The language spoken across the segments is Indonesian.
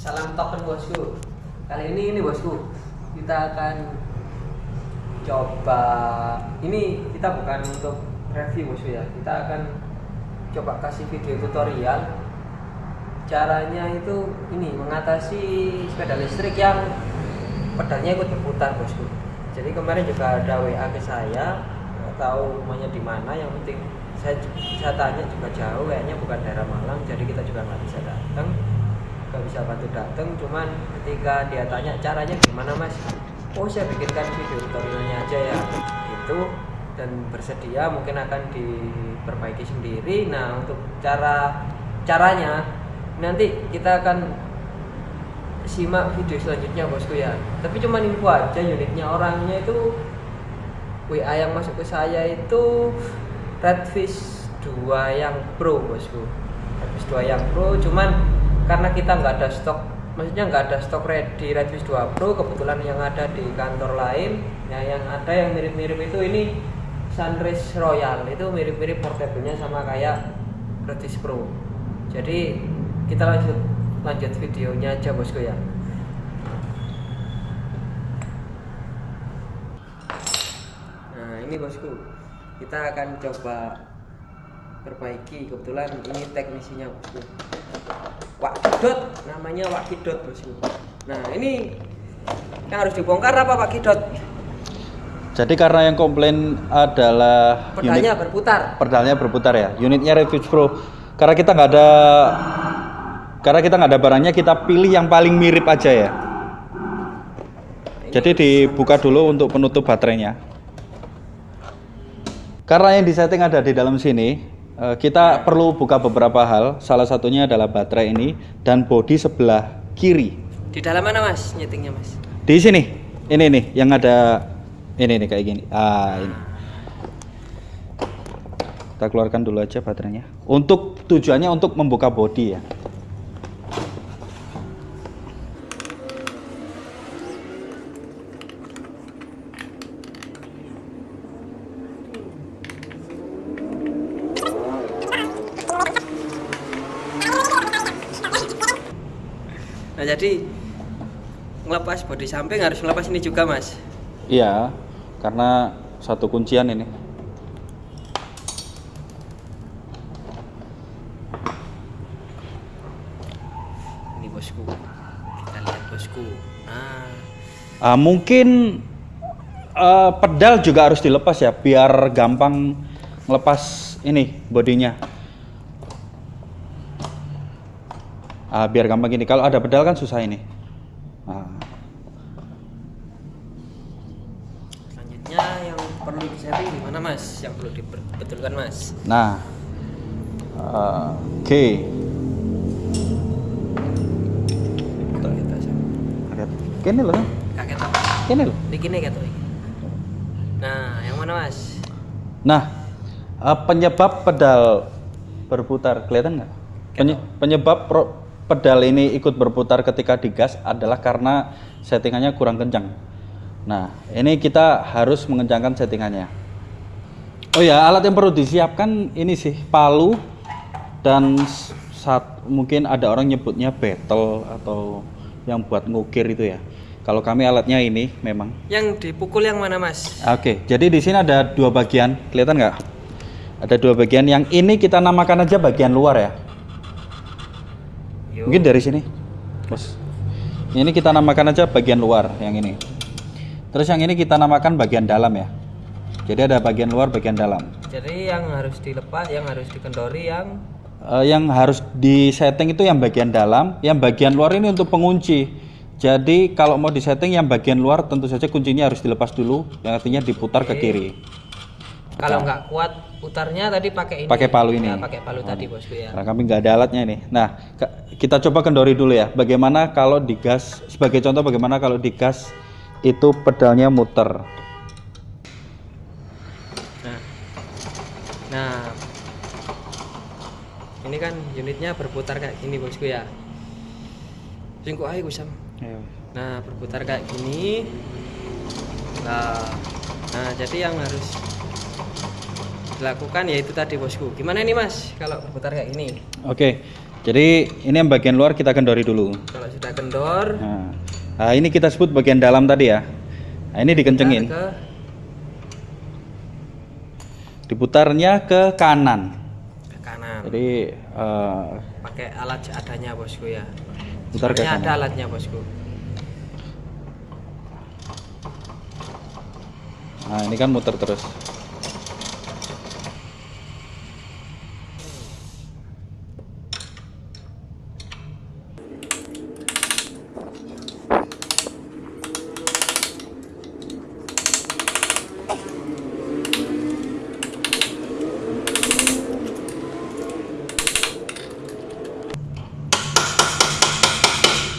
Salam token bosku. Kali ini ini bosku, kita akan coba ini kita bukan untuk review bosku ya. Kita akan coba kasih video tutorial caranya itu ini mengatasi sepeda listrik yang pedalnya ikut berputar bosku. Jadi kemarin juga ada WA ke saya, nggak tahu rumahnya di mana. Yang penting saya saya tanya juga jauh, kayaknya bukan daerah Malang, jadi kita juga nggak bisa datang nggak bisa bantu datang cuman ketika dia tanya caranya gimana mas? Oh saya bikinkan video tutorialnya aja ya. Gitu. Dan bersedia mungkin akan diperbaiki sendiri. Nah untuk cara caranya nanti kita akan simak video selanjutnya bosku ya. Tapi cuman info aja unitnya orangnya itu WA yang masuk ke saya itu Redfish 2 yang Pro bosku. Redfish 2 yang Pro cuman karena kita nggak ada stok maksudnya nggak ada stok ready Redfish 2 Pro kebetulan yang ada di kantor lain ya yang ada yang mirip-mirip itu ini Sunrise Royal. Itu mirip-mirip portable-nya sama kayak Redfish Pro. Jadi kita lanjut lanjut videonya aja bosku ya. Nah ini bosku kita akan coba perbaiki. Kebetulan ini teknisinya bosku Wakidot namanya Wakidot bosku nah ini yang harus dibongkar apa Pak Kidot Jadi karena yang komplain adalah pedalnya unit berputar pedalnya berputar ya, unitnya Refuge Pro. Karena kita nggak ada karena kita nggak ada barangnya, kita pilih yang paling mirip aja ya. Jadi dibuka dulu untuk penutup baterainya. Karena yang disetting ada di dalam sini, kita perlu buka beberapa hal. Salah satunya adalah baterai ini dan bodi sebelah kiri. di dalam mana mas nyetingnya mas Di sini, ini nih yang ada ini nih kayak gini. Ah ini. Kita keluarkan dulu aja baterainya. Untuk tujuannya untuk membuka bodi ya. Nah jadi ngelepas bodi samping harus ngelepas ini juga mas Iya, karena satu kuncian ini. ini bosku kita lihat bosku nah Ah, mungkin eh, pedal juga harus dilepas ya, biar gampang ngelepas ini bodinya. Ah, biar gampang gini. Kalau ada pedal kan susah ini. Ah. selanjutnya yang perlu disetting gimana mas yang perlu dibetulkan mas Nah, eh, oke. Lihat. Ini loh, kan? kaget apa ini loh. bikinnya gitu nah yang mana mas Nah, eh, penyebab pedal berputar kelihatan nggak? Penye- penyebab pro- pedal ini ikut berputar ketika digas adalah karena settingannya kurang kencang. Nah, ini kita harus mengencangkan settingannya. Oh ya, alat yang perlu disiapkan ini sih palu dan saat mungkin ada orang nyebutnya battle atau yang buat ngukir itu ya. Kalau kami alatnya ini memang yang dipukul yang mana mas Oke, jadi di sini ada dua bagian, kelihatan nggak? Ada dua bagian. Yang ini kita namakan aja bagian luar ya. Mungkin dari sini, bos. Ini kita namakan aja bagian luar yang ini. Terus yang ini kita namakan bagian dalam ya. Jadi ada bagian luar, bagian dalam. jadi yang harus dilepas yang harus dikendori yang Eh, yang harus disetting itu yang bagian dalam, yang bagian luar ini untuk pengunci. Jadi kalau mau disetting yang bagian luar tentu saja kuncinya harus dilepas dulu, yang artinya diputar ke kiri. Kalau nggak kuat putarnya tadi pakai ini Pakai palu ini. Nah, pakai palu tadi bosku ya Nah, kami nggak ada alatnya ini. Nah, kita coba kendori dulu ya. Bagaimana kalau digas? Sebagai contoh, bagaimana kalau digas itu pedalnya muter? nah nah ini kan unitnya berputar kayak gini bosku ya singkuk aja Gusam nah berputar kayak gini nah nah jadi yang harus dilakukan yaitu tadi bosku gimana ini mas kalau berputar kayak gini Oke, Jadi ini yang bagian luar kita kendori dulu. kalau sudah kendor Nah, nah, ini kita sebut bagian dalam tadi ya. Nah, ini dikencengin. ke Diputarnya ke kanan. ke kanan Jadi eh, pakai alat seadanya bosku ya Putar ke kanan. ada alatnya bosku nah ini kan muter terus.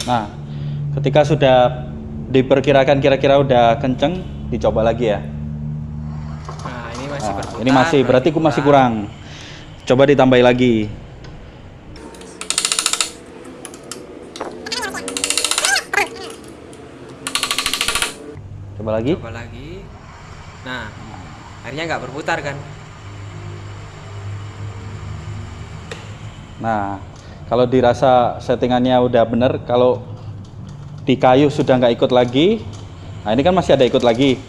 Nah, ketika sudah diperkirakan kira-kira udah kenceng, dicoba lagi ya. nah ini masih Nah, berputar ini masih berarti ku masih kurang. Coba ditambahin lagi. Coba lagi. coba lagi nah akhirnya nggak berputar kan Nah, kalau dirasa settingannya udah bener, kalau di kayu sudah nggak ikut lagi, nah ini kan masih ada ikut lagi,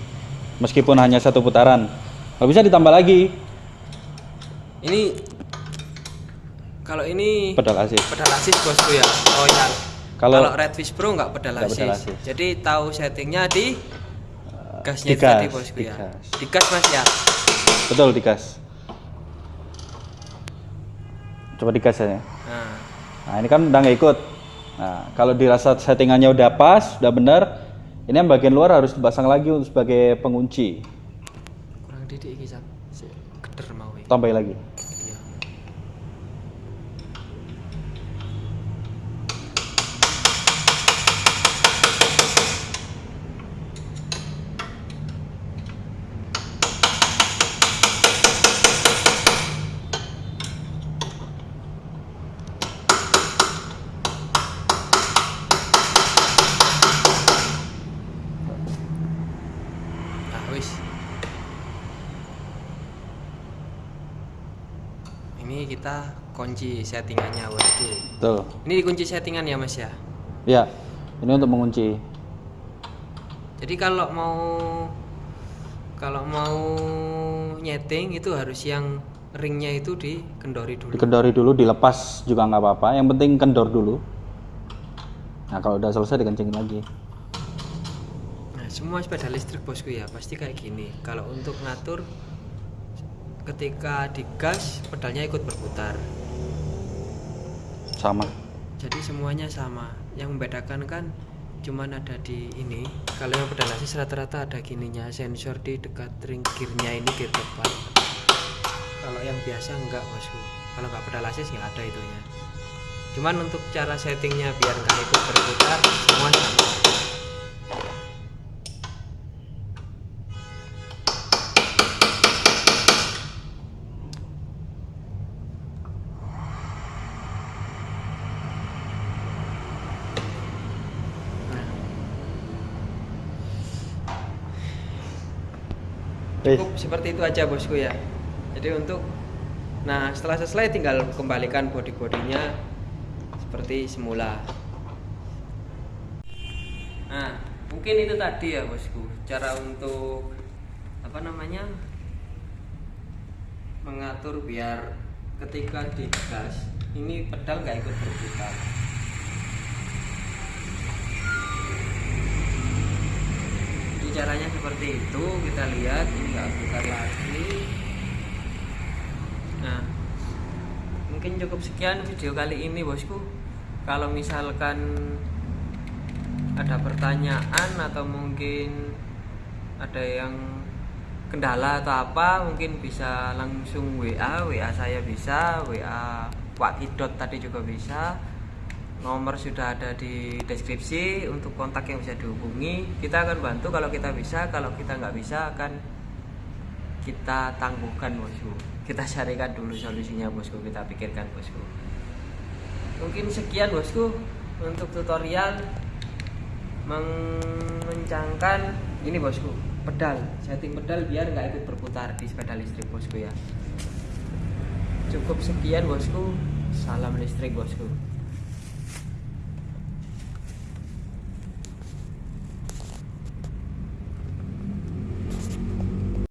meskipun hanya satu putaran. Kalau bisa ditambah lagi ini kalau ini pedal asis. pedal asis bosku ya royal Kalau- kalau Redfish Pro nggak pedal asis. pedal asis. jadi tahu settingnya di gasnya di itu tadi gas, bosku di ya gas. di gas mas ya Betul digas. Coba digas ya. nah Nah ini kan udah nggak ikut. Nah kalau dirasa settingannya udah pas, udah bener, ini yang bagian luar harus dipasang lagi untuk sebagai pengunci. kurang didik iki Sam. Si- keder mau iki. Tambahin lagi. Iya. Nah, wis. Ini kita kunci settingannya bosku. Tuh. Ini dikunci settingan ya mas ya. Ya, ini untuk mengunci. Jadi kalau mau kalau mau nyeting itu harus yang ringnya itu dikendori dulu. Dikendori dulu, dilepas juga nggak apa-apa. Yang penting kendor dulu. Nah kalau udah selesai dikencengin lagi. Nah, semua sepeda listrik bosku ya pasti kayak gini. Kalau untuk ngatur ketika digas pedalnya ikut berputar. Sama. Jadi semuanya sama. Yang membedakan kan cuman ada di ini. Kalau yang pedal asis rata-rata ada gininya sensor di dekat ring gearnya ini gear depan. Kalau yang biasa enggak bosku. Kalau nggak pedal asis nggak ada itunya. Cuman untuk cara settingnya biar nggak ikut berputar semua sama. Cukup seperti itu aja bosku ya. Jadi untuk nah setelah selesai tinggal kembalikan body-bodinya seperti semula. Nah mungkin itu tadi ya bosku cara untuk apa namanya mengatur biar ketika digas ini pedal nggak ikut berputar Jadi caranya seperti itu kita lihat ini nggak putar lagi. Nah mungkin cukup sekian video kali ini bosku. Kalau misalkan ada pertanyaan atau mungkin ada yang kendala atau apa mungkin bisa langsung WA WA saya bisa WA Pak Kidot tadi juga bisa nomor sudah ada di deskripsi untuk kontak yang bisa dihubungi kita akan bantu. Kalau kita bisa kalau kita nggak bisa akan kita tangguhkan bosku. Kita carikan dulu solusinya bosku. Kita pikirkan bosku. Mungkin sekian bosku untuk tutorial mengencangkan ini bosku pedal setting pedal biar nggak ikut berputar di sepeda listrik bosku ya. Cukup sekian bosku. Salam listrik bosku.